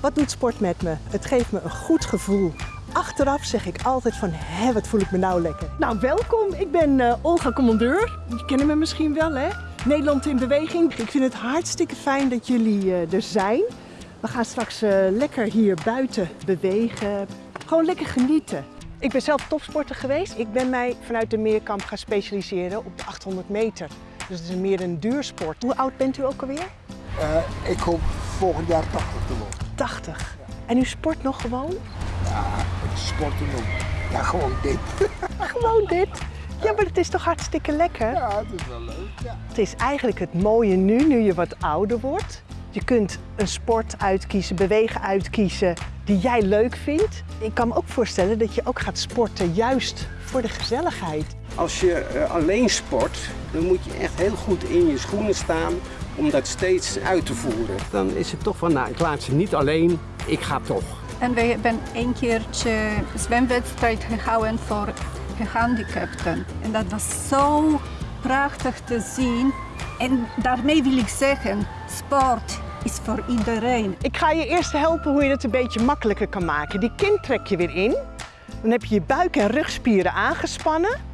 Wat doet sport met me? Het geeft me een goed gevoel. Achteraf zeg ik altijd van, hé, wat voel ik me nou lekker. Nou, welkom. Ik ben eh, Olga Commandeur. Je kennen me misschien wel, hè? Nederland in beweging. Ik vind het hartstikke fijn dat jullie eh, er zijn. We gaan straks eh, lekker hier buiten bewegen. Gewoon lekker genieten. Ik ben zelf topsporter geweest. Ik ben mij vanuit de meerkamp gaan specialiseren op de 800 meter. Dus het is meer een duursport. Hoe oud bent u ook alweer? Eh, ik hoop volgend jaar 80 te worden. 80. En u sport nog gewoon? Ja, ik sporten nog. Ja, gewoon dit. Gewoon dit. Ja, maar het is toch hartstikke lekker? Ja, het is wel leuk. Ja. Het is eigenlijk het mooie nu, nu je wat ouder wordt. Je kunt een sport uitkiezen, bewegen uitkiezen die jij leuk vindt. Ik kan me ook voorstellen dat je ook gaat sporten juist voor de gezelligheid. Als je eh, alleen sport, dan moet je echt heel goed in je schoenen staan om dat steeds uit te voeren. Dan is het toch van, nou ik laat ze niet alleen, ik ga toch. En we hebben een keertje zwemwedstrijd gehouden voor gehandicapten. En dat was zo prachtig te zien. En daarmee wil ik zeggen, sport is voor iedereen. Ik ga je eerst helpen hoe je het een beetje makkelijker kan maken. Die kin trek je weer in. Dan heb je je buik- en rugspieren aangespannen.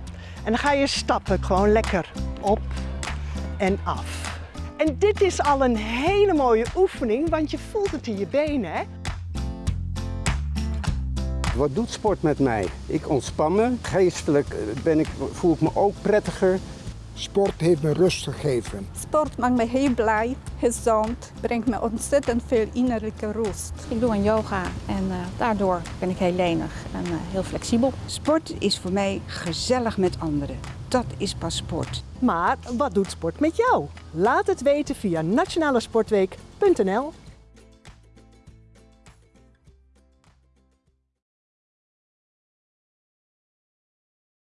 En dan ga je stappen gewoon lekker op en af. En dit is al een hele mooie oefening, want je voelt het in je benen. Hè? Wat doet sport met mij? Ik ontspan me. Geestelijk eh, ben ik, voel ik me ook prettiger. Sport heeft me rust gegeven. Sport maakt me heel blij, gezond, brengt me ontzettend veel innerlijke rust. Ik doe aan yoga en eh, daardoor ben ik heel lenig en eh, heel flexibel. Sport is voor mij gezellig met anderen. Dat is pas sport. Maar wat doet sport met jou? Laat het weten via nationalesportweek.nl